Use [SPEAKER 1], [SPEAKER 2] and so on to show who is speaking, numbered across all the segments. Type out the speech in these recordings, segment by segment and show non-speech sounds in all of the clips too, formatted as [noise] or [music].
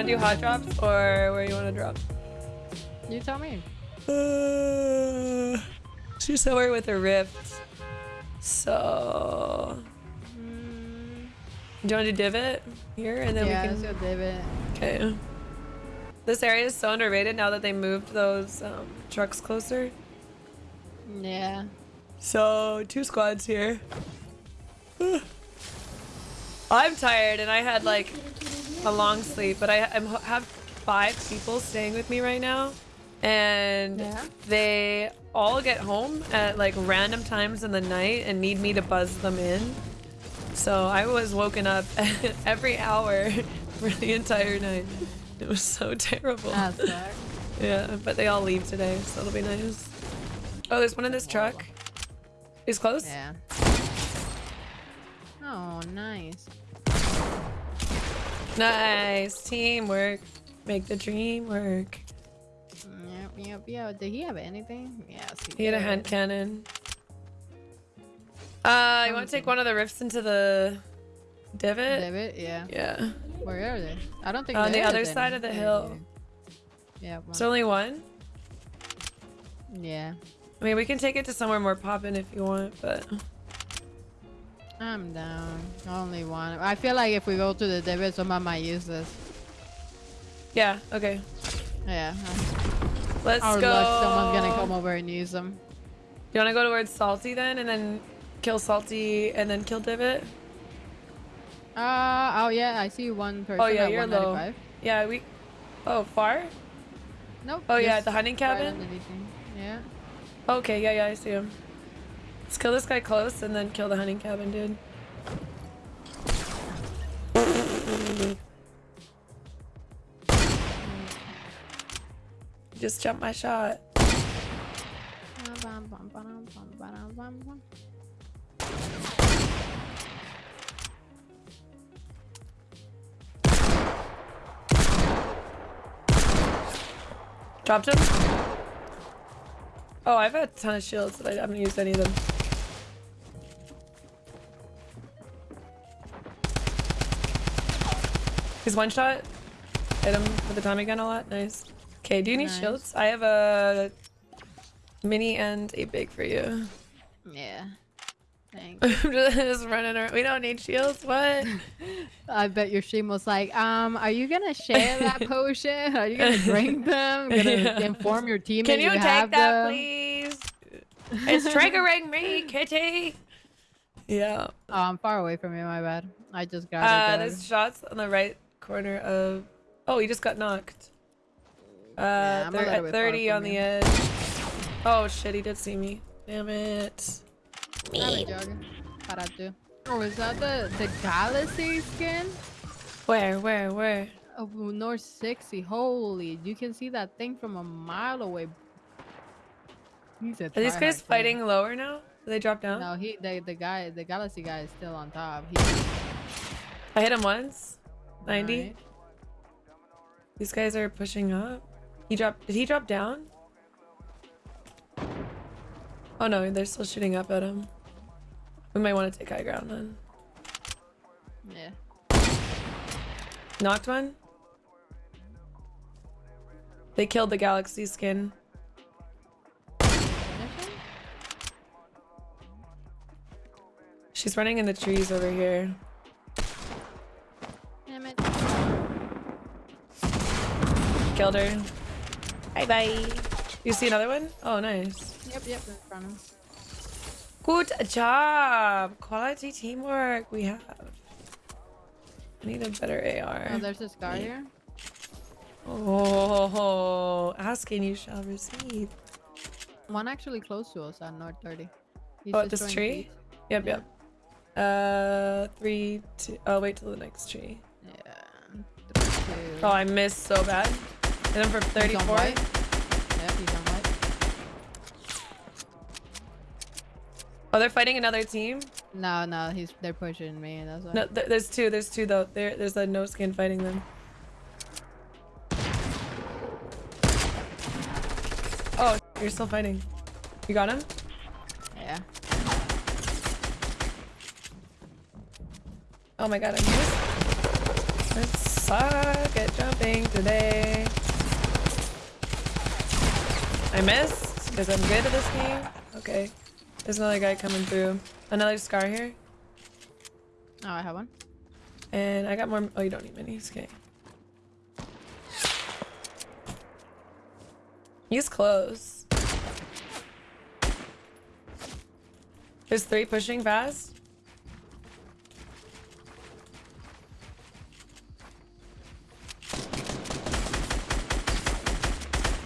[SPEAKER 1] want to do hot drops or where you want to drop?
[SPEAKER 2] You tell me.
[SPEAKER 1] Uh, she's somewhere with a rift. So,
[SPEAKER 2] Mm,
[SPEAKER 1] do you want to do divot here and then
[SPEAKER 2] yeah,
[SPEAKER 1] we
[SPEAKER 2] let's
[SPEAKER 1] can?
[SPEAKER 2] go divot.
[SPEAKER 1] Okay. This area is so underrated now that they moved those um, trucks closer.
[SPEAKER 2] Yeah.
[SPEAKER 1] So two squads here. [sighs] I'm tired and I had like a long sleep, but I I'm, have five people staying with me right now, and
[SPEAKER 2] Yeah.
[SPEAKER 1] they all get home at like random times in the night and need me to buzz them in. So I was woken up [laughs] every hour [laughs] for the entire night. It was so terrible. [laughs] Yeah, but they all leave today, so it'll be nice. Oh, there's one in this truck. He's close.
[SPEAKER 2] Yeah. Oh, nice.
[SPEAKER 1] Nice teamwork. Make the dream work.
[SPEAKER 2] Yep, yep, yep. Did he have anything? Yes,
[SPEAKER 1] He had a hand cannon. Uh, you want to take one of the rifts into the divot?
[SPEAKER 2] Divot, yeah.
[SPEAKER 1] Yeah.
[SPEAKER 2] Where are they? I don't think
[SPEAKER 1] On the other side
[SPEAKER 2] any.
[SPEAKER 1] of the hill.
[SPEAKER 2] Yeah, yeah, one.
[SPEAKER 1] It's only one.
[SPEAKER 2] yeah.
[SPEAKER 1] I mean, we can take it to somewhere more poppin' if you want, but
[SPEAKER 2] I'm down. Only one. I feel like if we go to the divot, someone might use this.
[SPEAKER 1] yeah. Okay.
[SPEAKER 2] Yeah.
[SPEAKER 1] Let's
[SPEAKER 2] Our
[SPEAKER 1] go.
[SPEAKER 2] luck, someone's gonna come over and use them.
[SPEAKER 1] You want to go towards Salty then, and then kill Salty, and then kill Divot?
[SPEAKER 2] Uh, oh yeah, I see one person
[SPEAKER 1] Oh yeah, you're low. Yeah, we. Oh, far?
[SPEAKER 2] Nope.
[SPEAKER 1] Oh yeah, the hunting cabin.
[SPEAKER 2] him. Yeah.
[SPEAKER 1] Okay, yeah, yeah, I see him. Let's kill this guy close and then kill the hunting cabin, dude. Just jump my shot. Dropped him. Oh, I've had a ton of shields, but I haven't used any of them. He's one shot. Hit him with the Tommy gun a lot. Nice. Okay, do you need
[SPEAKER 2] Nice.
[SPEAKER 1] shields? I have a mini and a big for you.
[SPEAKER 2] Yeah. Thanks. [laughs]
[SPEAKER 1] I'm [laughs] just running around. We don't need shields. What? [laughs]
[SPEAKER 2] I bet your stream was like, um, are you gonna share that potion? Are you gonna drink them? Gonna
[SPEAKER 1] Yeah.
[SPEAKER 2] inform your teammates
[SPEAKER 1] Can you,
[SPEAKER 2] have
[SPEAKER 1] take that,
[SPEAKER 2] them?
[SPEAKER 1] please? It's triggering me, kitty. Yeah.
[SPEAKER 2] Oh, I'm far away from you. My bad. I just got
[SPEAKER 1] Uh, there's shots on the right corner of. Oh, he just got knocked. Uh,
[SPEAKER 2] Yeah, I'm a
[SPEAKER 1] thir-
[SPEAKER 2] little
[SPEAKER 1] at 30 on the edge. Oh shit, he did see me. Damn it.
[SPEAKER 2] Oh, is that the the galaxy skin?
[SPEAKER 1] Where, where, where?
[SPEAKER 2] Oh, North 60. Holy, you can see that thing from a mile away. He's a
[SPEAKER 1] Are these guys
[SPEAKER 2] kid.
[SPEAKER 1] fighting lower now? Did they drop down?
[SPEAKER 2] No, he the the guy the galaxy guy is still on top. He,
[SPEAKER 1] I hit him once. 90.
[SPEAKER 2] Alright.
[SPEAKER 1] These guys are pushing up. He dropped. Did he drop down? Oh no, they're still shooting up at him. We might want to take high ground then.
[SPEAKER 2] Yeah.
[SPEAKER 1] Knocked one. They killed the galaxy skin. She's running in the trees over here. Killed her. Bye bye. You see another one? Oh, nice.
[SPEAKER 2] Yep, yep, in front of.
[SPEAKER 1] Good job. Quality teamwork we have. I need a better AR.
[SPEAKER 2] Oh, there's a scar here.
[SPEAKER 1] Oh, asking you shall receive.
[SPEAKER 2] One actually close to us on North 30. He's
[SPEAKER 1] Oh, this tree?
[SPEAKER 2] beads.
[SPEAKER 1] Yep,
[SPEAKER 2] Yeah.
[SPEAKER 1] yep. Uh, three, two. Oh, wait till the next tree.
[SPEAKER 2] Yeah. Three.
[SPEAKER 1] Oh, I missed so bad. Hit him for
[SPEAKER 2] He's on
[SPEAKER 1] 34.
[SPEAKER 2] Yep, he's on white.
[SPEAKER 1] Oh, they're fighting another team?
[SPEAKER 2] No, no, he's they're pushing me. That's why.
[SPEAKER 1] No, th there's two. There's two though. There, there's a no skin fighting them. Oh, you're still fighting. You got him?
[SPEAKER 2] Yeah.
[SPEAKER 1] Oh my god, I missed. That's suck at jumping today. I missed because I'm good at this game. Okay. There's another guy coming through. Another scar here.
[SPEAKER 2] Oh, I have one.
[SPEAKER 1] And I got more. Oh, you don't need minis. Okay. He's close. There's three pushing fast.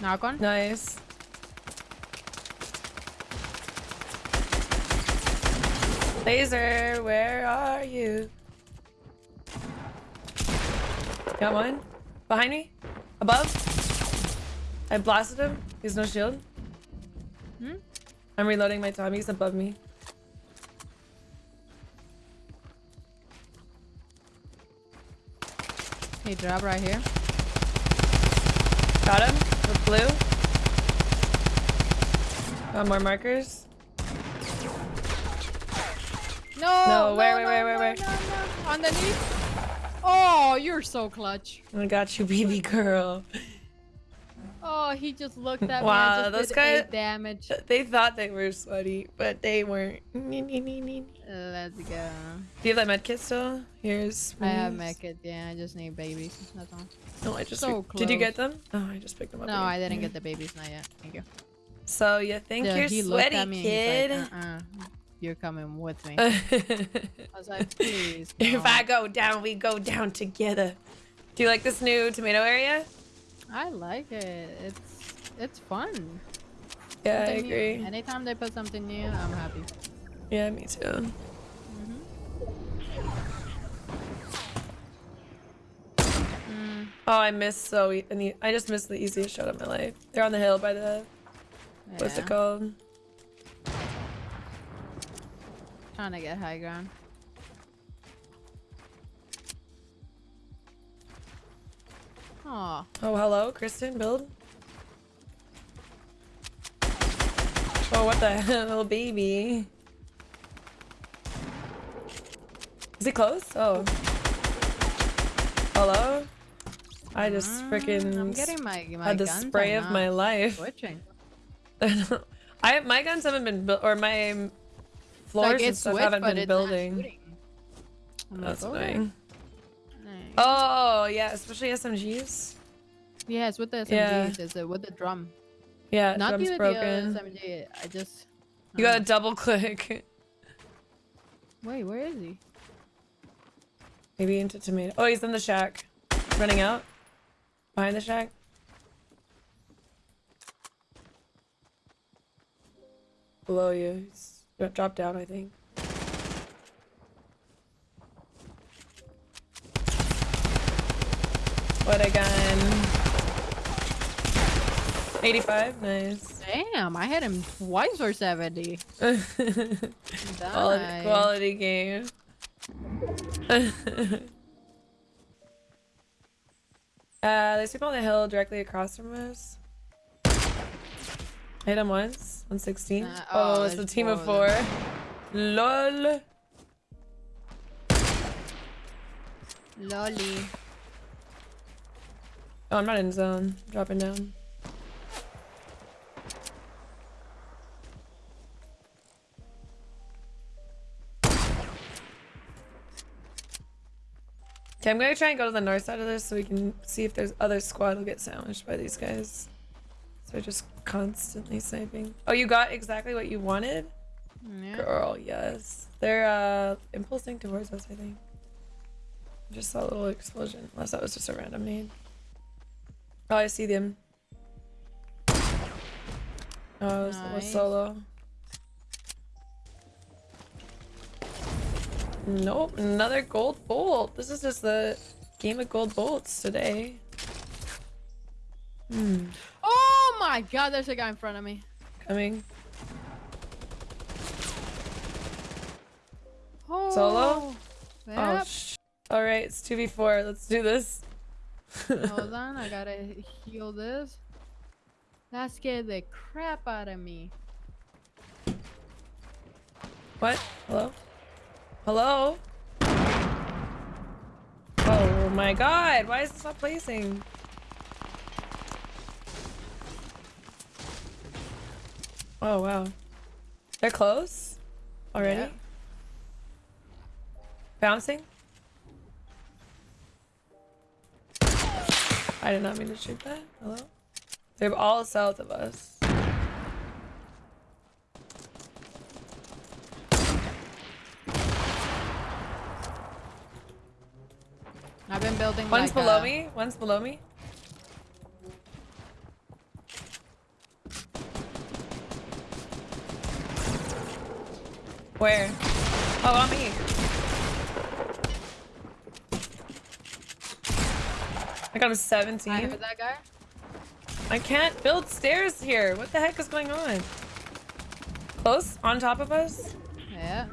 [SPEAKER 2] Knock one.
[SPEAKER 1] Nice. Laser, where are you? Got one. Behind me. Above. I blasted him. He has no shield.
[SPEAKER 2] Hmm?
[SPEAKER 1] I'm reloading my Tommy. He's above me.
[SPEAKER 2] He drop right here.
[SPEAKER 1] Got him with blue. Got more markers.
[SPEAKER 2] No.
[SPEAKER 1] No, where,
[SPEAKER 2] no,
[SPEAKER 1] where,
[SPEAKER 2] no,
[SPEAKER 1] where, where,
[SPEAKER 2] no, no, no. Underneath. Oh, you're so clutch.
[SPEAKER 1] I got you, baby girl.
[SPEAKER 2] Oh, he just looked at
[SPEAKER 1] Wow,
[SPEAKER 2] me and
[SPEAKER 1] those guys-
[SPEAKER 2] damage.
[SPEAKER 1] They thought they were sweaty, but they weren't.
[SPEAKER 2] Uh, let's go.
[SPEAKER 1] Do you have that med kit still? Here's.
[SPEAKER 2] I have
[SPEAKER 1] minis.
[SPEAKER 2] mech it. Yeah, I just need babies. That's all.
[SPEAKER 1] No, I just.
[SPEAKER 2] So
[SPEAKER 1] Did you get them? Oh, I just picked them up.
[SPEAKER 2] No,
[SPEAKER 1] again.
[SPEAKER 2] I didn't
[SPEAKER 1] Okay.
[SPEAKER 2] get the babies. Not yet. Thank you.
[SPEAKER 1] So you think
[SPEAKER 2] Yeah,
[SPEAKER 1] you're sweaty, kid?
[SPEAKER 2] like, uh-uh, you're coming with me. [laughs] I was like, please.
[SPEAKER 1] if
[SPEAKER 2] no."
[SPEAKER 1] I go down, we go down together. Do you like this new tomato area?
[SPEAKER 2] I like it. It's it's fun.
[SPEAKER 1] Yeah, I
[SPEAKER 2] Something new.
[SPEAKER 1] agree.
[SPEAKER 2] Anytime they put something new, I'm happy.
[SPEAKER 1] Yeah, me too.
[SPEAKER 2] Mm,
[SPEAKER 1] Oh, I missed so e- I just missed the easiest shot of my life. They're on the hill by the what's it called?
[SPEAKER 2] Trying to get high ground. Aw.
[SPEAKER 1] Oh, hello, Kristen, build. Oh, what the [laughs] hell, baby? Is he close? Oh. Hello? I just
[SPEAKER 2] Mm,
[SPEAKER 1] freaking
[SPEAKER 2] I'm getting my, my
[SPEAKER 1] had the spray of my life.
[SPEAKER 2] Switching. [laughs]
[SPEAKER 1] I my guns haven't been built, or my floors
[SPEAKER 2] like
[SPEAKER 1] and stuff
[SPEAKER 2] switch,
[SPEAKER 1] haven't been building.
[SPEAKER 2] shooting.
[SPEAKER 1] That's
[SPEAKER 2] okay.
[SPEAKER 1] annoying.
[SPEAKER 2] Nice.
[SPEAKER 1] Oh yeah, especially SMGs.
[SPEAKER 2] Yeah, it's with the SMGs.
[SPEAKER 1] Yeah.
[SPEAKER 2] It's uh, with the drum.
[SPEAKER 1] Yeah,
[SPEAKER 2] Not
[SPEAKER 1] drum's
[SPEAKER 2] the,
[SPEAKER 1] broken.
[SPEAKER 2] the SMG. I just.
[SPEAKER 1] You
[SPEAKER 2] uh,
[SPEAKER 1] gotta double click.
[SPEAKER 2] Wait, where is he?
[SPEAKER 1] Maybe into tomato. Oh, he's in the shack. Running out. Behind the shack. Below you. He's dro- dropped down, I think. What a gun. 85, nice.
[SPEAKER 2] Damn, I hit him twice for 70. [laughs]
[SPEAKER 1] quality, quality game. [laughs] uh, there's people on the hill directly across from us. Hit him once. 116.
[SPEAKER 2] Uh,
[SPEAKER 1] oh,
[SPEAKER 2] oh,
[SPEAKER 1] it's a team of
[SPEAKER 2] four
[SPEAKER 1] four.
[SPEAKER 2] of
[SPEAKER 1] LOL.
[SPEAKER 2] Lolly.
[SPEAKER 1] Oh, I'm not in zone. Dropping down. Okay, I'm gonna try and go to the north side of this so we can see if there's other squad will get sandwiched by these guys. So they're just constantly sniping. Oh, you got exactly what you wanted?
[SPEAKER 2] Yeah.
[SPEAKER 1] Girl, yes. They're uh impulsing towards us, I think. Just saw a little explosion. Unless that was just a random nade. Oh, I see them. Oh, it was, it was
[SPEAKER 2] Nice.
[SPEAKER 1] solo. Nope, another gold bolt. This is just the game of gold bolts today. Hmm,
[SPEAKER 2] Oh my god, there's a guy in front of me.
[SPEAKER 1] coming.
[SPEAKER 2] Oh.
[SPEAKER 1] Solo? Oh,
[SPEAKER 2] Yep.
[SPEAKER 1] sh All right, it's 2v4. Let's do this. [laughs]
[SPEAKER 2] Hold on, I gotta heal this. That scared the crap out of me.
[SPEAKER 1] What? Hello? Hello? Oh. Oh my god, why is this not placing? Oh wow. They're close? Already?
[SPEAKER 2] Yeah.
[SPEAKER 1] Bouncing? I did not mean to shoot that. Hello? They're all south of us.
[SPEAKER 2] I've been building.
[SPEAKER 1] One's
[SPEAKER 2] like
[SPEAKER 1] below
[SPEAKER 2] a-
[SPEAKER 1] me. One's below me. Where? Oh, on me. I got a 17.
[SPEAKER 2] heard that guy.
[SPEAKER 1] I can't build stairs here. What the heck is going on? Close? On top of us?
[SPEAKER 2] Yeah.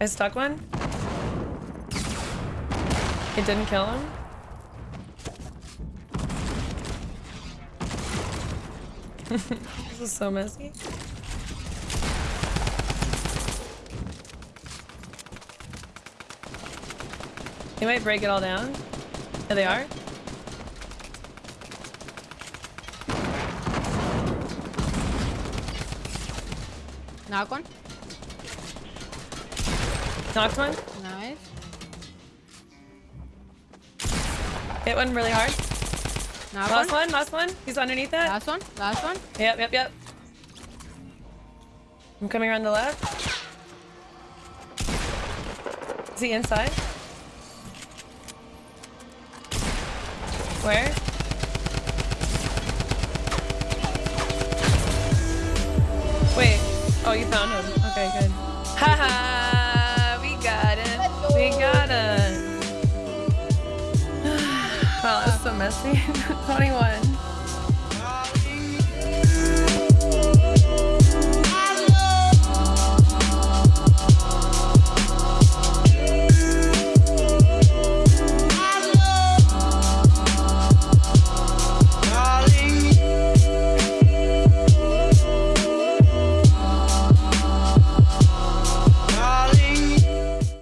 [SPEAKER 1] I stuck one. It didn't kill him. [laughs] this is so messy. They might break it all down. There they are.
[SPEAKER 2] Knock one.
[SPEAKER 1] Knocked one. Hit one really hard.
[SPEAKER 2] Knock
[SPEAKER 1] Last
[SPEAKER 2] one.
[SPEAKER 1] one, last one. He's underneath that.
[SPEAKER 2] Last one. Last one.
[SPEAKER 1] Yep, yep, yep. I'm coming around the left. Is he inside? Where? [laughs] 21.